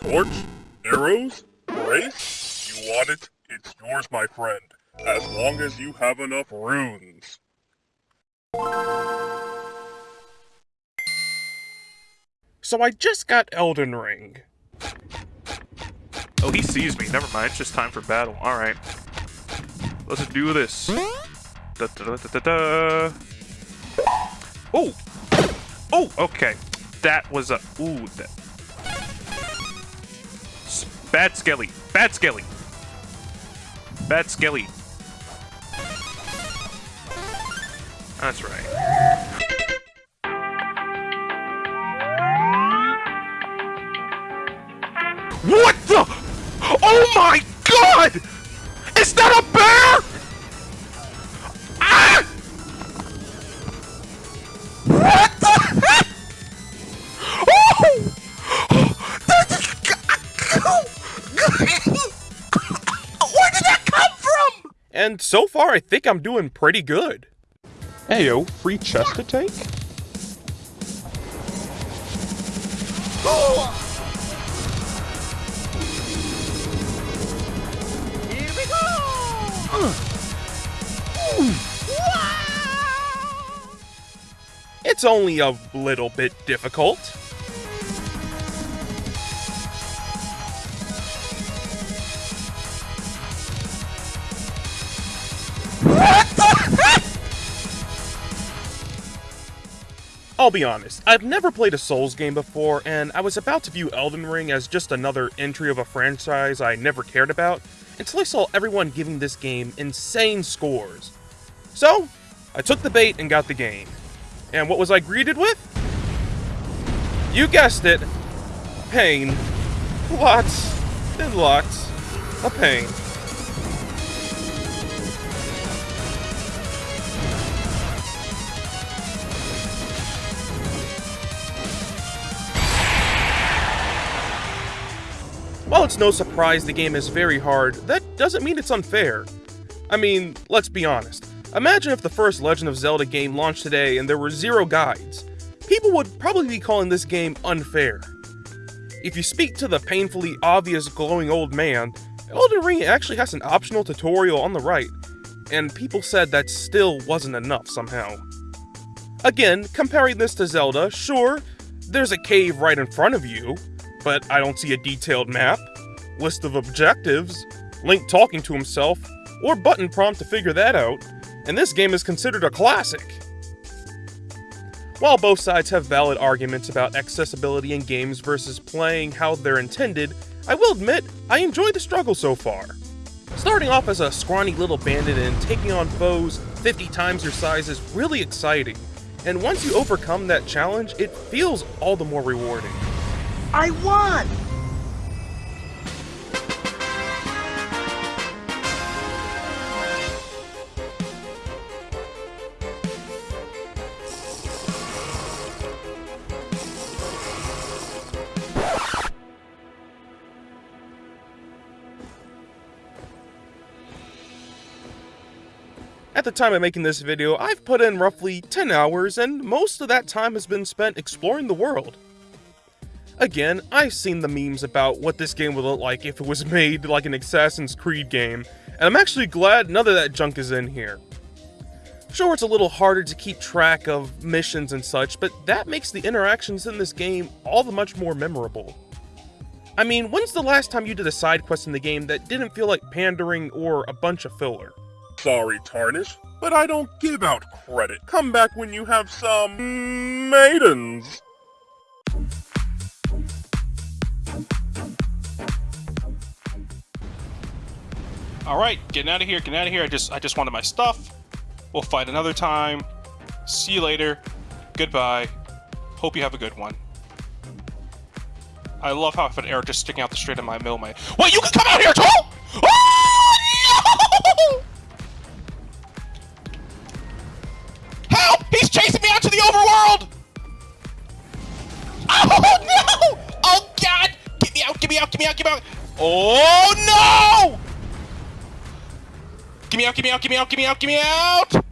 Torch? Arrows? Grace? You want it? It's yours, my friend. As long as you have enough runes. So I just got Elden Ring. Oh, he sees me. Never mind. It's just time for battle. Alright. Let's do this. Da, da, da, da, da. Oh! Oh, okay. That was a... Ooh, that... S Bad Skelly. Bad Skelly. Bad Skelly. That's right. What the? Oh my god! And so far, I think I'm doing pretty good. Heyo, free chest to take? Here we go! It's only a little bit difficult. I'll be honest, I've never played a Souls game before, and I was about to view Elden Ring as just another entry of a franchise I never cared about, until I saw everyone giving this game insane scores. So, I took the bait and got the game. And what was I greeted with? You guessed it. Pain. Lots and lots of pain. It's no surprise the game is very hard, that doesn't mean it's unfair. I mean, let's be honest. Imagine if the first Legend of Zelda game launched today and there were zero guides. People would probably be calling this game unfair. If you speak to the painfully obvious glowing old man, Elden Ring actually has an optional tutorial on the right, and people said that still wasn't enough somehow. Again, comparing this to Zelda, sure, there's a cave right in front of you, but I don't see a detailed map, list of objectives, Link talking to himself, or button prompt to figure that out, and this game is considered a classic. While both sides have valid arguments about accessibility in games versus playing how they're intended, I will admit, I enjoy the struggle so far. Starting off as a scrawny little bandit and taking on foes 50 times your size is really exciting, and once you overcome that challenge, it feels all the more rewarding. I won! At the time of making this video, I've put in roughly 10 hours, and most of that time has been spent exploring the world. Again, I've seen the memes about what this game would look like if it was made like an Assassin's Creed game, and I'm actually glad none of that junk is in here. Sure, it's a little harder to keep track of missions and such, but that makes the interactions in this game all the much more memorable. I mean, when's the last time you did a side quest in the game that didn't feel like pandering or a bunch of filler? Sorry, Tarnished, but I don't give out credit. Come back when you have some... maidens. All right, getting out of here, getting out of here. I just I just wanted my stuff. We'll fight another time. See you later. Goodbye. Hope you have a good one. I love how I have an just sticking out the straight of my middle. My wait, you can come out here Get me out! Oh no! Get me out! Get me out! Get me out! Get me out! Get me out!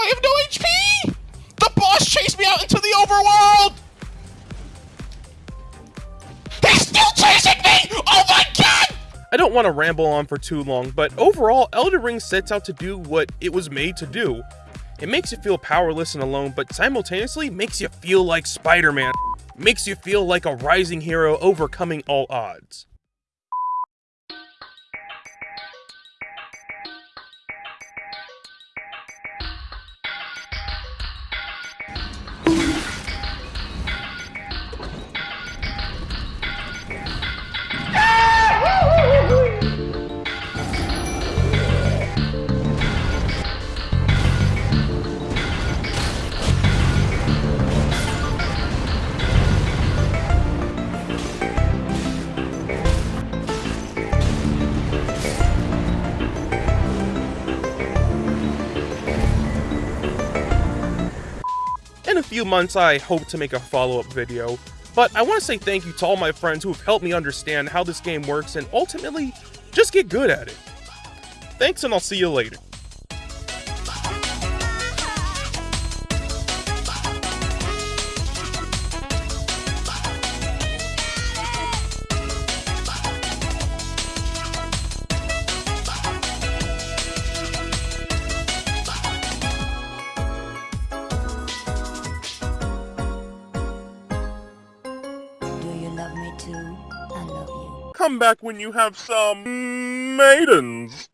I have no HP! The boss chased me out into the overworld! chasing me! Oh my god! I don't want to ramble on for too long, but overall, Elden Ring sets out to do what it was made to do. It makes you feel powerless and alone, but simultaneously makes you feel like Spider-Man. Makes you feel like a rising hero overcoming all odds. Few months, I hope to make a follow-up video, but I want to say thank you to all my friends who have helped me understand how this game works and ultimately just get good at it. Thanks and I'll see you later. Come back when you have some maidens.